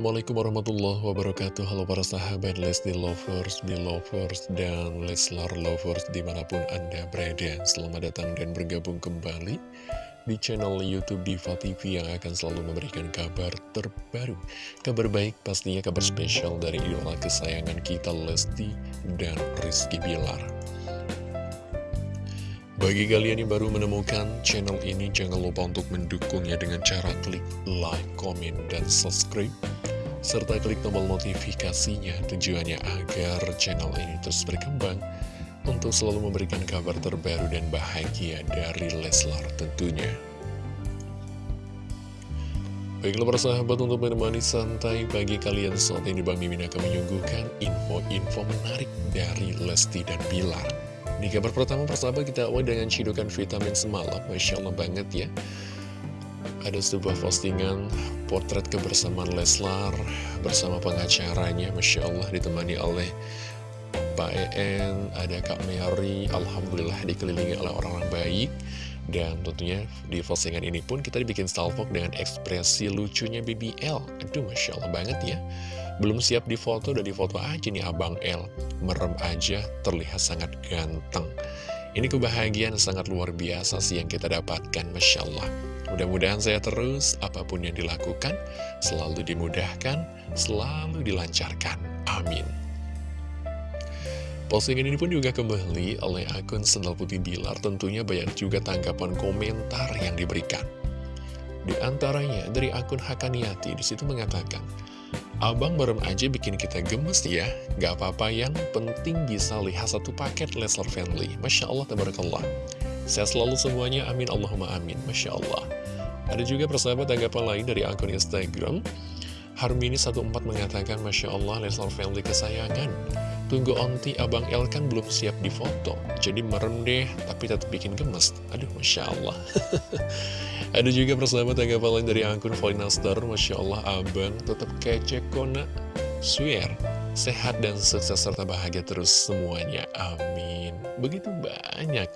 Assalamualaikum warahmatullahi wabarakatuh. Halo para sahabat Lesti Lovers, Belovers, dan Leslar Lovers di mana pun Anda berada. Selamat datang dan bergabung kembali di channel Youtube Diva TV yang akan selalu memberikan kabar terbaru. Kabar baik pastinya kabar spesial dari idola kesayangan kita Lesti dan Rizky Bilar. Bagi kalian yang baru menemukan channel ini, jangan lupa untuk mendukungnya dengan cara klik like, komen, dan subscribe. Serta klik tombol notifikasinya tujuannya agar channel ini terus berkembang untuk selalu memberikan kabar terbaru dan bahagia dari Leslar tentunya. Baiklah persahabat untuk menemani santai bagi kalian saat ini Bang Mimin akan menyuguhkan info-info menarik dari Lesti dan Bilar. Di kabar pertama persahabat kita awal dengan cidukan vitamin semalam Masya Allah banget ya Ada sebuah postingan potret kebersamaan Leslar bersama pengacaranya Masya Allah ditemani oleh Pak EN, ada Kak Mary Alhamdulillah dikelilingi oleh orang-orang baik dan tentunya di postingan ini pun kita dibikin salvok dengan ekspresi lucunya BBL Aduh Masya Allah banget ya belum siap di foto, udah di foto aja nih Abang L. Merem aja, terlihat sangat ganteng. Ini kebahagiaan sangat luar biasa sih yang kita dapatkan, Masya Allah. Mudah-mudahan saya terus, apa pun yang dilakukan, selalu dimudahkan, selalu dilancarkan. Amin. Postingan ini pun juga kembali oleh akun Sendal Putih Bilar, tentunya banyak juga tanggapan komentar yang diberikan. Di antaranya dari akun Hakaniati, di situ mengatakan, Abang merem aja bikin kita gemes ya Gak apa-apa yang penting bisa lihat satu paket Leslar Family Masya Allah, tabarakallah Saya selalu semuanya, amin Allahumma amin Masya Allah Ada juga persahabat tanggapan lain dari akun Instagram. Harmini 14 mengatakan Masya Allah Leslar Family kesayangan Tunggu onti Abang El kan belum siap di foto Jadi merem deh Tapi tetap bikin gemes. Aduh Masya Allah. Ada juga persahabat tanggapan lain dari akun Star Masya Allah Abang tetap kece kona Swear Sehat dan sukses serta bahagia terus semuanya. Amin. Begitu banyak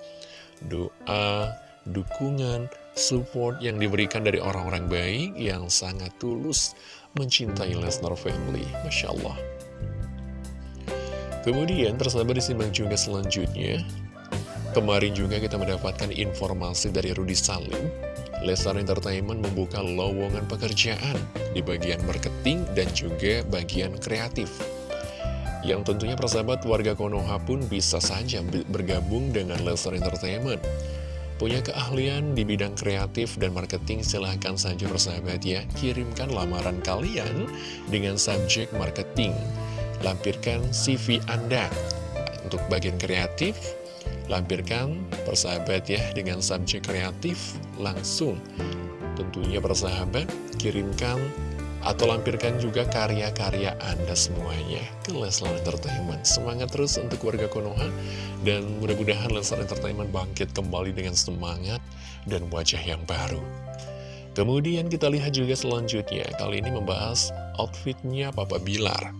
Doa Dukungan Support yang diberikan dari orang-orang baik Yang sangat tulus Mencintai Lesnar Family. Masya Allah. Kemudian persahabat disimak juga selanjutnya. Kemarin juga kita mendapatkan informasi dari Rudi Salim. Lestar Entertainment membuka lowongan pekerjaan di bagian marketing dan juga bagian kreatif. Yang tentunya persahabat warga Konoha pun bisa saja bergabung dengan Lestar Entertainment Punya keahlian di bidang kreatif dan marketing silahkan saja persahabat ya Kirimkan lamaran kalian dengan subjek marketing lampirkan CV Anda. Untuk bagian kreatif, lampirkan persahabat ya dengan subjek kreatif langsung. Tentunya persahabat, kirimkan atau lampirkan juga karya-karya Anda semuanya ke Leslar Entertainment. Semangat terus untuk warga Konoha dan mudah-mudahan Leslar Entertainment bangkit kembali dengan semangat dan wajah yang baru. Kemudian kita lihat juga selanjutnya, kali ini membahas outfitnya Papa Bilar.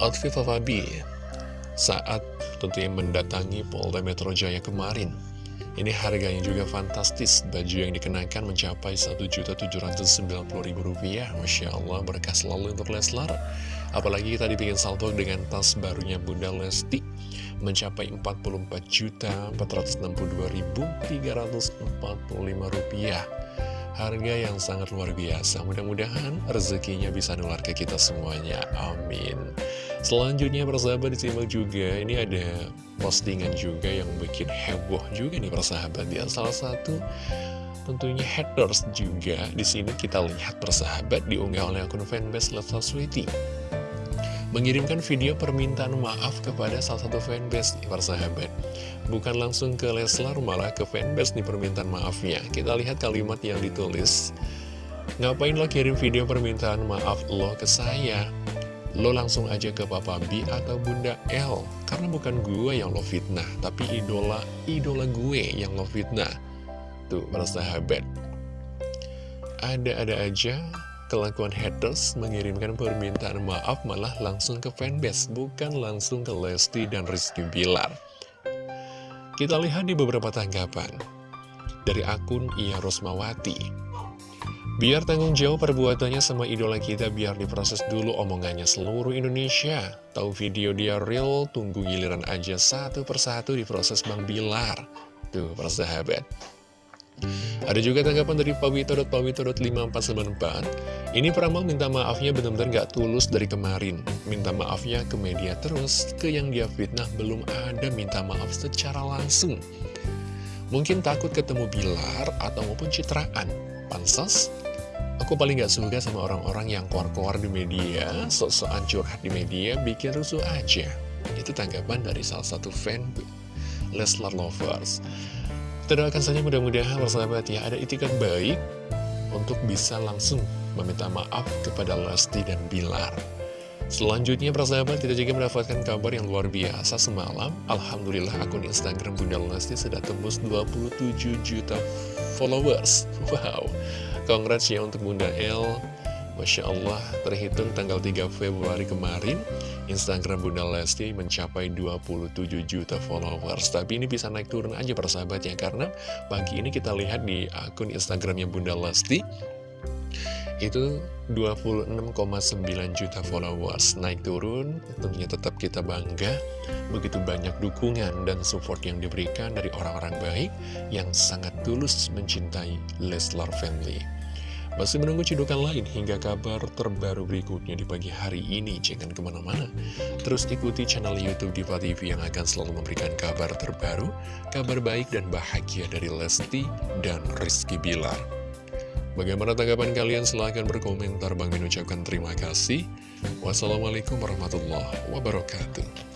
Outfit Papa B saat tentunya mendatangi Polda Metro Jaya kemarin. Ini harganya juga fantastis, baju yang dikenakan mencapai Rp1.790.000. Masya Allah, berkah selalu untuk Leslar. Apalagi kita dibikin salto dengan tas barunya Bunda Lesti, mencapai Rp44.462.345 harga yang sangat luar biasa. Mudah-mudahan rezekinya bisa nular ke kita semuanya. Amin. Selanjutnya persahabat disimak juga, ini ada postingan juga yang bikin heboh juga nih persahabat ya. Salah satu tentunya haters juga di sini kita lihat persahabat diunggah oleh akun fanbase Lesa Sweetie mengirimkan video permintaan maaf kepada salah satu fanbase nih persahabat bukan langsung ke Leslar malah ke fanbase nih permintaan maafnya. Kita lihat kalimat yang ditulis. Ngapain lo kirim video permintaan maaf lo ke saya? Lo langsung aja ke Papa B atau Bunda L karena bukan gue yang lo fitnah tapi idola idola gue yang lo fitnah. Tuh persahabat ada-ada aja Kelakuan haters mengirimkan permintaan maaf malah langsung ke fanbase, bukan langsung ke Lesti dan Rizky Bilar. Kita lihat di beberapa tanggapan. Dari akun Ia Rosmawati. Biar tanggung jawab perbuatannya sama idola kita biar diproses dulu omongannya seluruh Indonesia. Tahu video dia real, tunggu giliran aja satu persatu diproses Bang Bilar. Tuh, persahabat. Ada juga tanggapan dari pawito.pawito.5494 Ini peramal minta maafnya benar-benar gak tulus dari kemarin. Minta maafnya ke media terus Ke yang dia fitnah belum ada minta maaf secara langsung. Mungkin takut ketemu Bilar atau maupun citraan. Pansos? Aku paling gak suka sama orang-orang yang keluar-keluar di media Sok-sokan curhat di media Bikin rusuh aja. Itu tanggapan dari salah satu fan Leslar Lovers kita doakan saja mudah-mudahan sahabat ya ada itikat baik untuk bisa langsung meminta maaf kepada Lesti dan Bilar. Selanjutnya persahabat kita juga mendapatkan kabar yang luar biasa semalam. Alhamdulillah akun Instagram Bunda Lesti sudah tembus 27 juta followers. Wow, congrats ya untuk Bunda L Masya Allah, terhitung tanggal 3 Februari kemarin, Instagram Bunda Lesti mencapai 27 juta followers. Tapi ini bisa naik turun aja persahabat ya, karena pagi ini kita lihat di akun Instagramnya Bunda Lesti, itu 26,9 juta followers naik turun tentunya tetap kita bangga begitu banyak dukungan dan support yang diberikan dari orang-orang baik yang sangat tulus mencintai Leslar Family masih menunggu cidukan lain hingga kabar terbaru berikutnya di pagi hari ini. Jangan ke mana-mana. Terus ikuti channel Youtube Diva TV yang akan selalu memberikan kabar terbaru, kabar baik dan bahagia dari Lesti dan Rizky Bilar. Bagaimana tanggapan kalian? Silahkan berkomentar. Bang Min ucapkan terima kasih. Wassalamualaikum warahmatullahi wabarakatuh.